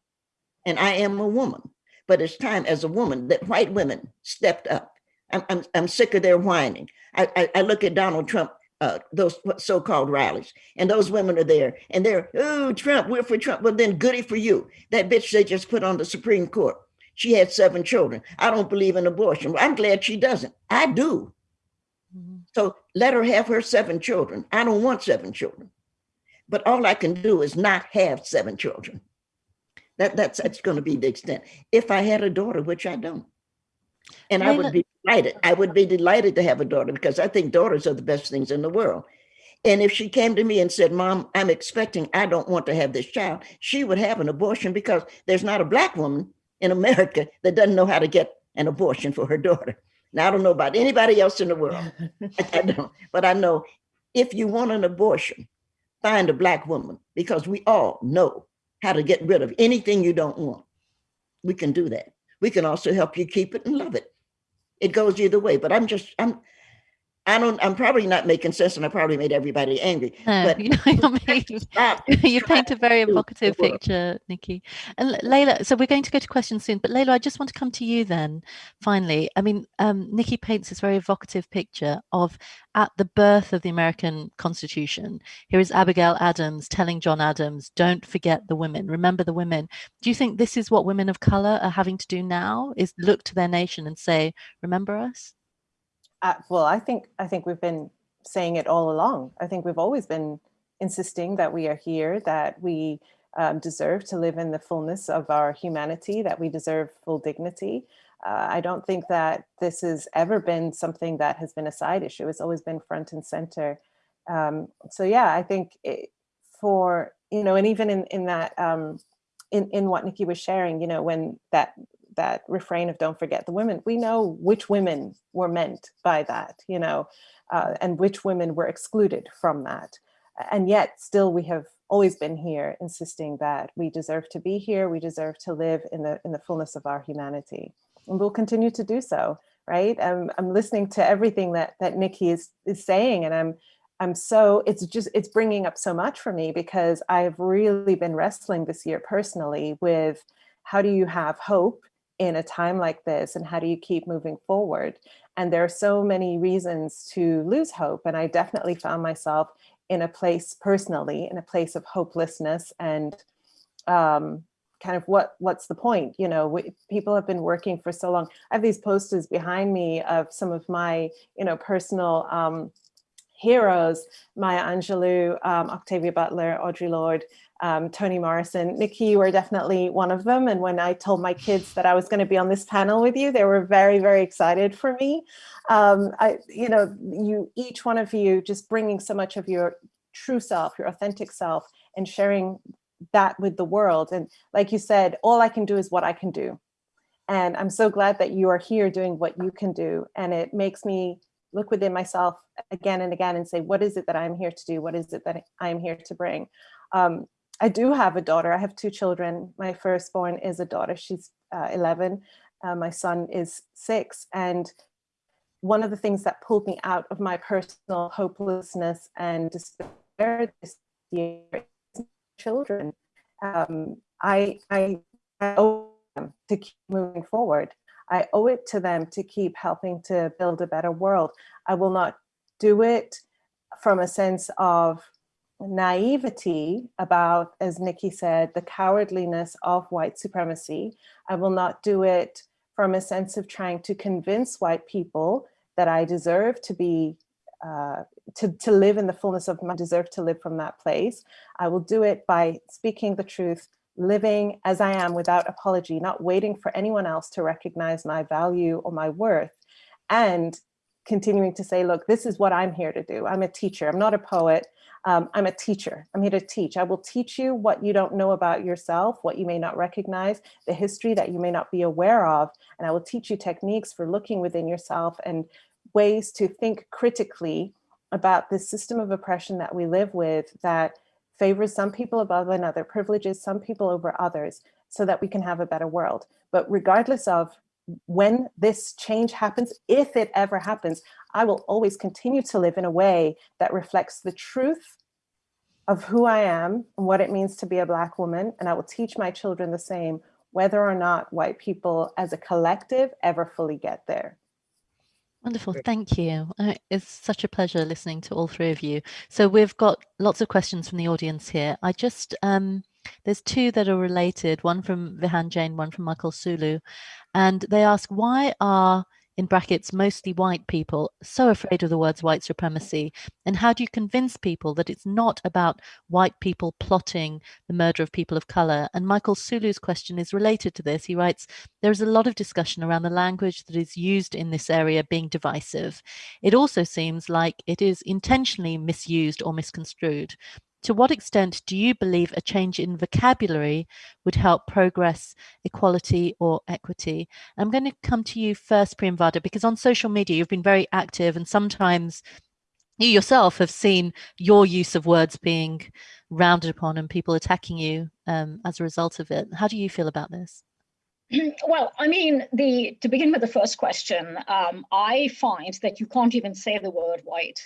and I am a woman, but it's time as a woman that white women stepped up. I'm, I'm, I'm sick of their whining. I, I, I look at Donald Trump, uh, those so-called rallies, and those women are there, and they're, oh, Trump, we're for Trump. Well, then goody for you. That bitch they just put on the Supreme Court. She had seven children. I don't believe in abortion. I'm glad she doesn't. I do. Mm -hmm. So let her have her seven children. I don't want seven children but all I can do is not have seven children. That, that's, that's going to be the extent. If I had a daughter, which I don't, and I would be delighted. I would be delighted to have a daughter because I think daughters are the best things in the world. And if she came to me and said, mom, I'm expecting, I don't want to have this child, she would have an abortion because there's not a black woman in America that doesn't know how to get an abortion for her daughter. Now, I don't know about anybody else in the world. [LAUGHS] I don't, but I know if you want an abortion, find a black woman because we all know how to get rid of anything you don't want. We can do that. We can also help you keep it and love it. It goes either way, but I'm just, I'm, I don't, I'm probably not making sense and I probably made everybody angry. No, but you, know, [LAUGHS] [LAUGHS] you paint a very evocative picture, Nikki. And Layla, so we're going to go to questions soon, but Layla, I just want to come to you then, finally. I mean, um, Nikki paints this very evocative picture of at the birth of the American Constitution. Here is Abigail Adams telling John Adams, don't forget the women, remember the women. Do you think this is what women of color are having to do now, is look to their nation and say, remember us? Uh, well, I think I think we've been saying it all along. I think we've always been insisting that we are here, that we um, deserve to live in the fullness of our humanity, that we deserve full dignity. Uh, I don't think that this has ever been something that has been a side issue. It's always been front and center. Um, so yeah, I think it, for, you know, and even in, in that, um, in, in what Nikki was sharing, you know, when that that refrain of don't forget the women, we know which women were meant by that, you know, uh, and which women were excluded from that. And yet still we have always been here insisting that we deserve to be here, we deserve to live in the, in the fullness of our humanity. And we'll continue to do so, right? I'm, I'm listening to everything that, that Nikki is, is saying and I'm, I'm so, it's just, it's bringing up so much for me because I've really been wrestling this year personally with how do you have hope in a time like this and how do you keep moving forward? And there are so many reasons to lose hope. And I definitely found myself in a place personally, in a place of hopelessness and um, kind of what what's the point? You know, we, people have been working for so long. I have these posters behind me of some of my, you know, personal um, heroes, Maya Angelou, um, Octavia Butler, Audre Lorde, um, Toni Morrison. Nikki, you were definitely one of them. And when I told my kids that I was going to be on this panel with you, they were very, very excited for me. Um, I, you know, you each one of you just bringing so much of your true self, your authentic self, and sharing that with the world. And like you said, all I can do is what I can do. And I'm so glad that you are here doing what you can do. And it makes me look within myself again and again and say, what is it that I'm here to do? What is it that I am here to bring? Um, I do have a daughter. I have two children. My firstborn is a daughter. She's uh, 11. Uh, my son is six. And one of the things that pulled me out of my personal hopelessness and despair this year is children. Um, I, I, I owe them to keep moving forward. I owe it to them to keep helping to build a better world. I will not do it from a sense of naivety about, as Nikki said, the cowardliness of white supremacy. I will not do it from a sense of trying to convince white people that I deserve to be, uh, to, to live in the fullness of my deserve to live from that place. I will do it by speaking the truth, living as I am without apology, not waiting for anyone else to recognize my value or my worth, and continuing to say, look, this is what I'm here to do. I'm a teacher, I'm not a poet, um, I'm a teacher, I'm here to teach. I will teach you what you don't know about yourself, what you may not recognize, the history that you may not be aware of, and I will teach you techniques for looking within yourself and ways to think critically about the system of oppression that we live with that favors some people above another, privileges some people over others, so that we can have a better world. But regardless of when this change happens, if it ever happens, I will always continue to live in a way that reflects the truth of who I am and what it means to be a Black woman. And I will teach my children the same, whether or not white people as a collective ever fully get there. Wonderful, thank you. Uh, it's such a pleasure listening to all three of you. So we've got lots of questions from the audience here. I just, um, there's two that are related, one from Vihan Jain, one from Michael Sulu. And they ask, why are in brackets, mostly white people, so afraid of the words white supremacy? And how do you convince people that it's not about white people plotting the murder of people of color? And Michael Sulu's question is related to this. He writes, there is a lot of discussion around the language that is used in this area being divisive. It also seems like it is intentionally misused or misconstrued to what extent do you believe a change in vocabulary would help progress equality or equity? I'm going to come to you first, Priyamvada, because on social media you've been very active and sometimes you yourself have seen your use of words being rounded upon and people attacking you um, as a result of it. How do you feel about this? [CLEARS THROAT] Well, I mean, the to begin with the first question, um, I find that you can't even say the word white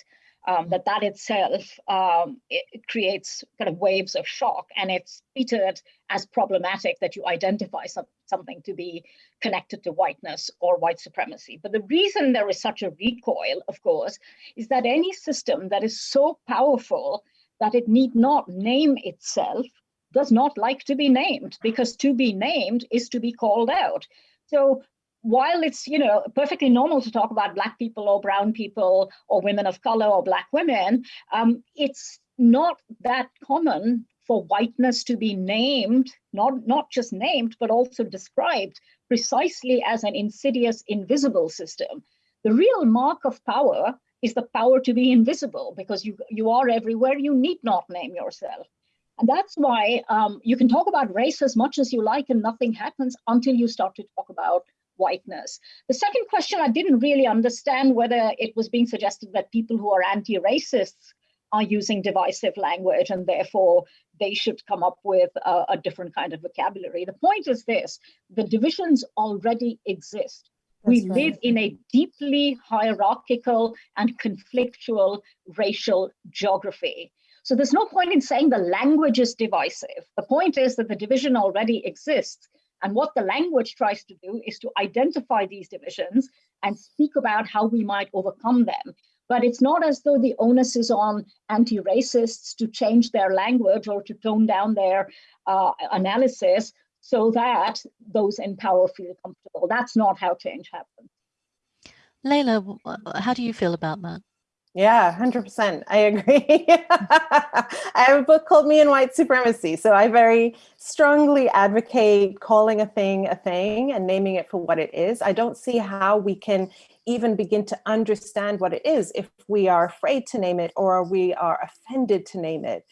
um, that that itself um, it, creates kind of waves of shock and it's treated as problematic that you identify some, something to be connected to whiteness or white supremacy. But the reason there is such a recoil, of course, is that any system that is so powerful that it need not name itself does not like to be named because to be named is to be called out. So while it's you know perfectly normal to talk about black people or brown people or women of color or black women um, it's not that common for whiteness to be named not not just named but also described precisely as an insidious invisible system. The real mark of power is the power to be invisible because you you are everywhere you need not name yourself. And that's why um, you can talk about race as much as you like and nothing happens until you start to talk about whiteness. The second question, I didn't really understand whether it was being suggested that people who are anti-racists are using divisive language and therefore they should come up with a, a, different kind of vocabulary. The point is this, the divisions already exist. That's we right. live in a deeply hierarchical and conflictual racial geography. So there's no point in saying the language is divisive. The point is that the division already exists and what the language tries to do is to identify these divisions and speak about how we might overcome them. But it's not as though the onus is on anti-racists to change their language or to tone down their uh, analysis so that those in power feel comfortable. That's not how change happens. Layla, how do you feel about that? Yeah, 100%. I agree. [LAUGHS] I have a book called Me and White Supremacy. So I very strongly advocate calling a thing a thing and naming it for what it is. I don't see how we can even begin to understand what it is if we are afraid to name it or we are offended to name it.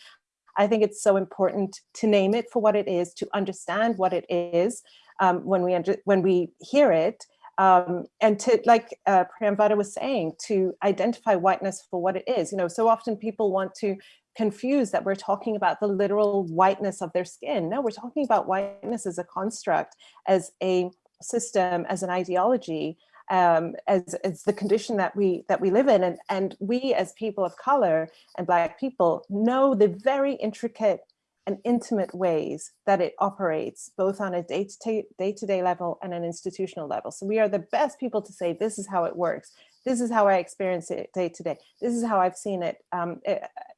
I think it's so important to name it for what it is, to understand what it is um, when we when we hear it, um, and to, like uh, Priyamvada was saying, to identify whiteness for what it is. You know, so often people want to confuse that we're talking about the literal whiteness of their skin. No, we're talking about whiteness as a construct, as a system, as an ideology, um, as, as the condition that we that we live in. And, and we as people of color and Black people know the very intricate and intimate ways that it operates, both on a day-to-day day to -day level and an institutional level. So we are the best people to say, this is how it works. This is how I experience it day to day. This is how I've seen it um,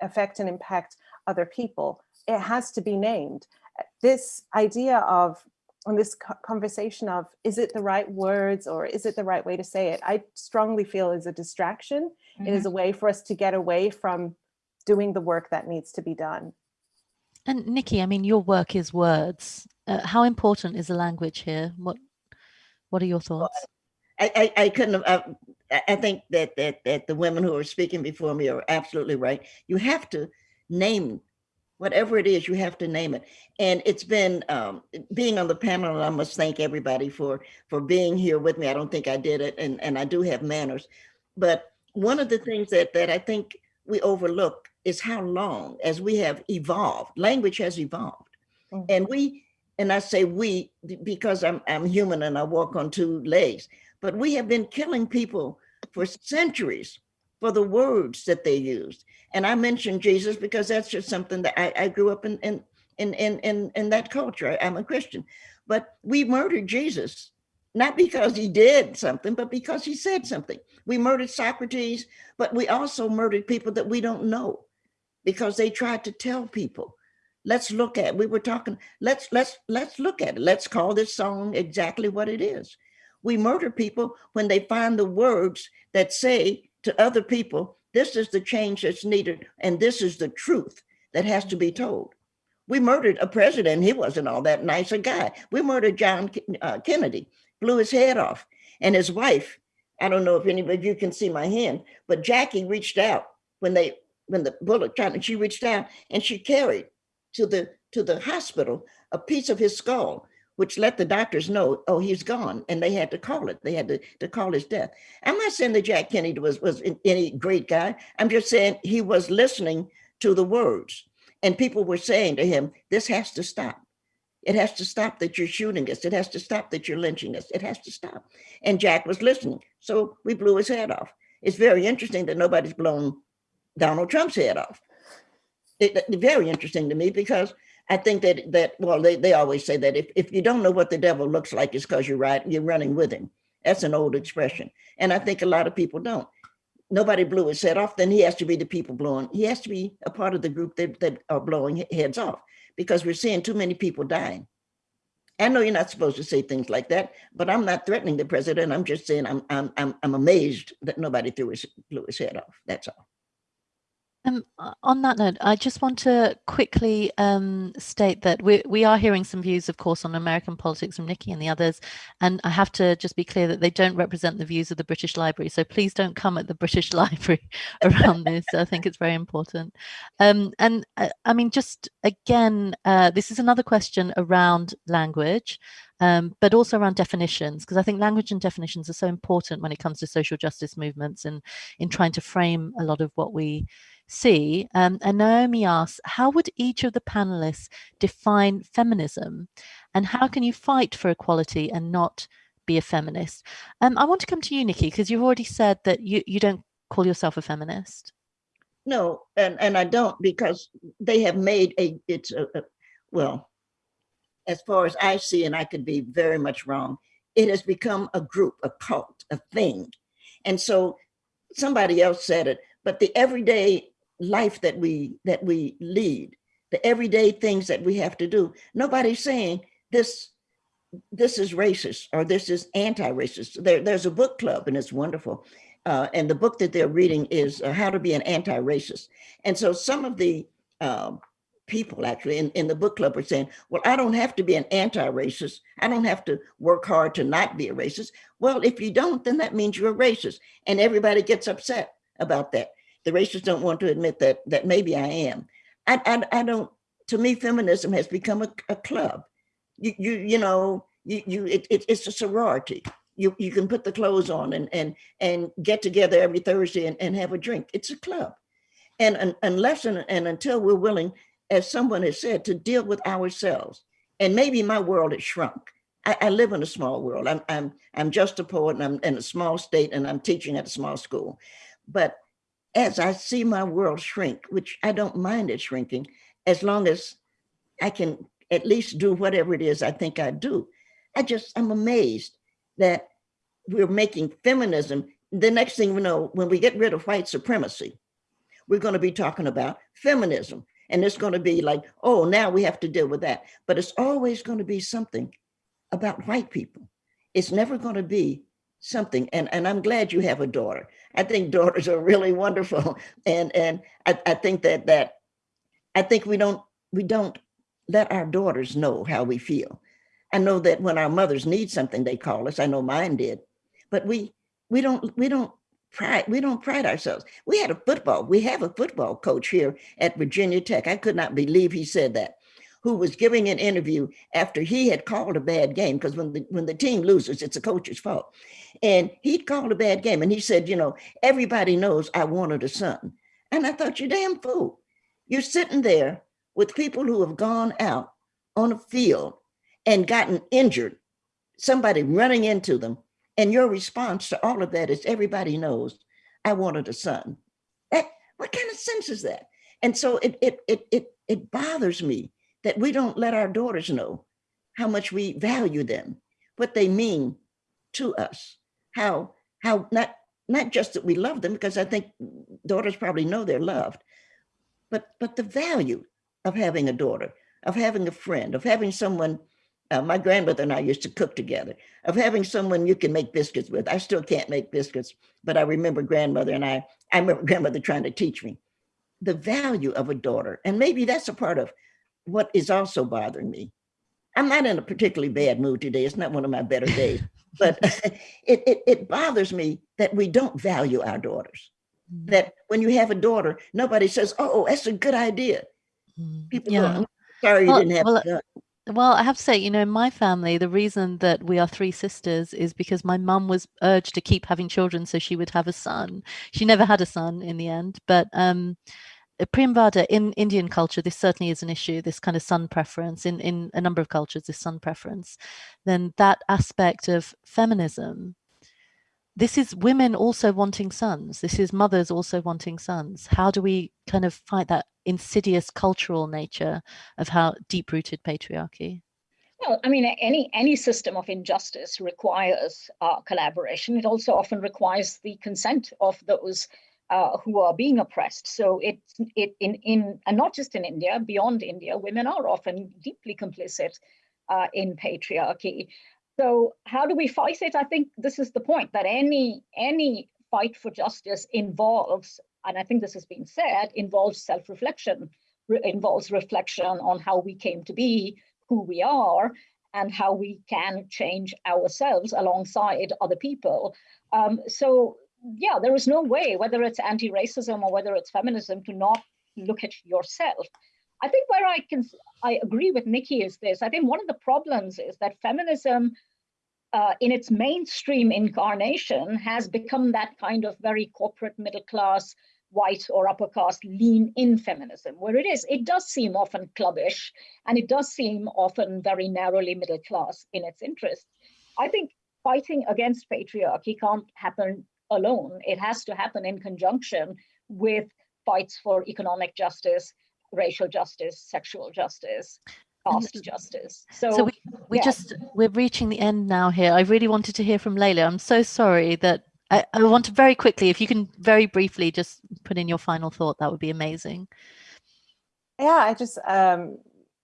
affect and impact other people. It has to be named. This idea of on this conversation of is it the right words or is it the right way to say it i strongly feel is a distraction mm -hmm. it is mm-hmm. a way for us to get away from doing the work that needs to be done and nikki i mean your work is words uh, how important is the language here what what are your thoughts i i, I couldn't have uh, I think that that that the women who are speaking before me are absolutely right you have to name whatever it is, you have to name it. And it's been um, being on the panel, I must thank everybody for for being here with me. I don't think I did it, and, and I do have manners. But one of the things that, that I think we overlook is how long as we have evolved, language has evolved. Mm -hmm. And we, and I say we because I'm, I'm human and I walk on two legs, but we have been killing people for centuries for the words that they used. And I mentioned Jesus because that's just something that I, I grew up in, in, in, in, in, in that culture. I'm a Christian, but we murdered Jesus, not because he did something, but because he said something. We murdered Socrates, but we also murdered people that we don't know because they tried to tell people. Let's look at we were talking let's let's let's look at it. Let's call this song exactly what it is. We murder people when they find the words that say to other people, this is the change that's needed, and this is the truth that has to be told. We murdered a president, he wasn't all that nice a guy. We murdered John uh, Kennedy, blew his head off, and his wife, I don't know if anybody of you can see my hand, but Jackie reached out when they when the bullet shot, and she reached down and she carried to the to the hospital a piece of his skull which let the doctors know, oh, he's gone. And they had to call it. They had to, to call his death. I'm not saying that Jack Kennedy was, was any great guy. I'm just saying he was listening to the words. And people were saying to him, this has to stop. It has to stop that you're shooting us. It has to stop that you're lynching us. It has to stop. And Jack was listening. So we blew his head off. It's very interesting that nobody's blown Donald Trump's head off. It, it, very interesting to me because I think that that well, they, they always say that if, if you don't know what the devil looks like, it's because you're right, you're running with him. That's an old expression. And I think a lot of people don't. Nobody blew his head off, then he has to be the people blowing. He has to be a part of the group that, that are blowing heads off because we're seeing too many people dying. I know you're not supposed to say things like that, but I'm not threatening the president. I'm just saying I'm I'm I'm, I'm amazed that nobody threw his blew his head off. That's all. Um, on that note, I just want to quickly um, state that we, we are hearing some views, of course, on American politics from Nikki and the others. And I have to just be clear that they don't represent the views of the British Library. So please don't come at the British [LAUGHS] Library [LAUGHS] around this. I think it's very important. Um, and uh, I mean, just again, uh, this is another question around language. Um, but also around definitions, because I think language and definitions are so important when it comes to social justice movements and in trying to frame a lot of what we see. Um, and Naomi asks, how would each of the panelists define feminism? And how can you fight for equality and not be a feminist? Um, I want to come to you, Nikki, because you've already said that you, you don't call yourself a feminist. No, and, and I don't because they have made a, it's a, a well, as far as I see, and I could be very much wrong, it has become a group, a cult, a thing. And so somebody else said it, but the everyday life that we that we lead, the everyday things that we have to do. Nobody's saying this this is racist or this is anti-racist. There, there's a book club and it's wonderful. Uh, and the book that they're reading is uh, How to Be an Anti-Racist. And so some of the uh, people actually in, in the book club are saying, well, I don't have to be an anti-racist. I don't have to work hard to not be a racist. Well, if you don't, then that means you're a racist. And everybody gets upset about that. The racists don't want to admit that that maybe I am. I, I, I don't, to me, feminism has become a, a club. You, you, you know, you, you it, it, it's a sorority. You, you can put the clothes on and, and, and get together every Thursday and, and have a drink. It's a club. And, and unless and, and until we're willing as someone has said, to deal with ourselves. And maybe my world has shrunk. I, I live in a small world. I'm, I'm, I'm just a poet and I'm in a small state and I'm teaching at a small school. But as I see my world shrink, which I don't mind it shrinking, as long as I can at least do whatever it is I think I do. I just, I'm amazed that we're making feminism. The next thing we know, when we get rid of white supremacy, we're going to be talking about feminism. And it's going to be like, oh, now we have to deal with that. But it's always going to be something about white people. It's never going to be something. And, and I'm glad you have a daughter. I think [LAUGHS] daughters are really wonderful. And, and I, I think that, that I think we don't, we don't let our daughters know how we feel. I know that when our mothers need something, they call us. I know mine did, but we, we don't, we don't pride, we don't pride ourselves. We had a football, we have a football coach here at Virginia Tech. I could not believe he said that, who was giving an interview after he had called a bad game, because when the, when the team loses, it's the coach's fault. And he called a bad game and he said, you know, everybody knows I wanted a son. And I thought, you damn fool. You're sitting there with people who have gone out on a field and gotten injured, somebody running into them and your response to all of that is everybody knows I wanted a son. That, what kind of sense is that? And so it, it, it, it, it bothers me that we don't let our daughters know how much we value them, what they mean to us, how, how not, not just that we love them, because I think daughters probably know they're loved, but, but the value of having a daughter, of having a friend, of having someone uh, my grandmother and I used to cook together, of having someone you can make biscuits with. I still can't make biscuits, but I remember grandmother and I, I remember [LAUGHS] grandmother trying to teach me the value of a daughter. And maybe that's a part of what is also bothering me. I'm not in a particularly bad mood today. It's not one of my better days, [LAUGHS] but [LAUGHS] it, it, it bothers me that we don't value our daughters. Mm. That when you have a daughter, nobody says, oh, that's a good idea. Mm. People yeah. go, sorry you well, didn't have well, well, I have to say, you know, in my family, the reason that we are three sisters is because my mum was urged to keep having children so she would have a son. She never had a son in the end, but um, uh, Priyamvada, in Indian culture, this certainly is an issue, this kind of son preference, in, in a number of cultures, this son preference, then that aspect of feminism this is women also wanting sons. This is mothers also wanting sons. How do we kind of fight that insidious cultural nature of how deep rooted patriarchy? Well, I mean, any any system of injustice requires uh, collaboration. It also often requires the consent of those uh, who are being oppressed. So it it in in and not just in India, beyond India, women are often deeply complicit uh, in patriarchy. So how do we fight it? I think this is the point that any any fight for justice involves, and I think this has been said, involves self-reflection, re involves reflection on how we came to be, who we are, and how we can change ourselves alongside other people. Um, so yeah, there is no way, whether it's anti-racism or whether it's feminism, to not look at yourself. I think where I can I agree with Nikki is this. I think one of the problems is that feminism uh, in its mainstream incarnation has become that kind of very corporate middle class white or upper caste lean in feminism where it is it does seem often clubbish and it does seem often very narrowly middle class in its interests i think fighting against patriarchy can't happen alone. It has to happen in conjunction with fights for economic justice racial justice sexual justice caste justice. So, so we, we yeah. just we're reaching the end now here. I really wanted to hear from Layla. I'm so sorry that I, I want to very quickly, if you can very briefly just put in your final thought, that would be amazing. Yeah, I just um,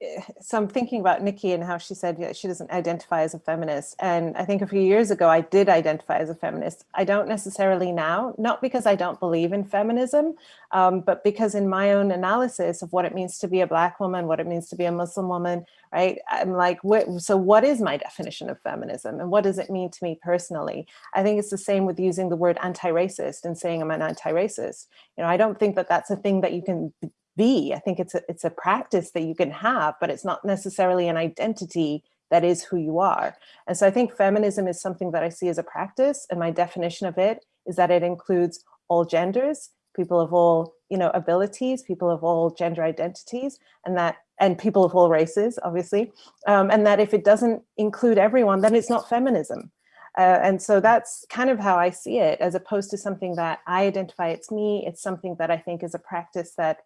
[SIGHS] so I'm thinking about Nikki and how she said she doesn't identify as a feminist. And I think a few years ago, I did identify as a feminist. I don't necessarily now, not because I don't believe in feminism, um, but because in my own analysis of what it means to be a black woman, what it means to be a Muslim woman, right? I'm like, what, so what is my definition of feminism and what does it mean to me personally? I think it's the same with using the word anti-racist and saying I'm an anti-racist. You know, I don't think that that's a thing that you can be. I think it's a, it's a practice that you can have, but it's not necessarily an identity that is who you are. And so I think feminism is something that I see as a practice and my definition of it is that it includes all genders, people of all you know abilities, people of all gender identities, and that and people of all races, obviously, um, and that if it doesn't include everyone, then it's not feminism. Uh, and so that's kind of how I see it, as opposed to something that I identify it's me. It's something that I think is a practice that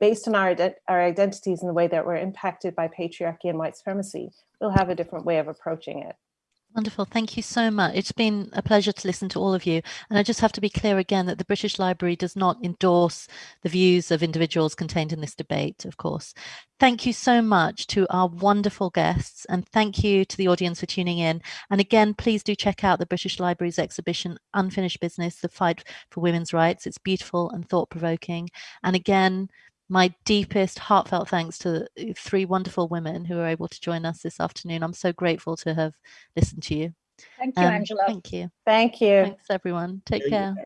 based on our, our identities and the way that we're impacted by patriarchy and white supremacy, we'll have a different way of approaching it. Wonderful. Thank you so much. It's been a pleasure to listen to all of you. And I just have to be clear again that the British Library does not endorse the views of individuals contained in this debate, of course. Thank you so much to our wonderful guests and thank you to the audience for tuning in. And again, please do check out the British Library's exhibition, Unfinished Business, The Fight for Women's Rights. It's beautiful and thought-provoking. And again, my deepest heartfelt thanks to uh, three wonderful women who are able to join us this afternoon. I'm so grateful to have listened to you. Thank you, um, Angela. Thank you. Thank you. Thanks, everyone. Take care.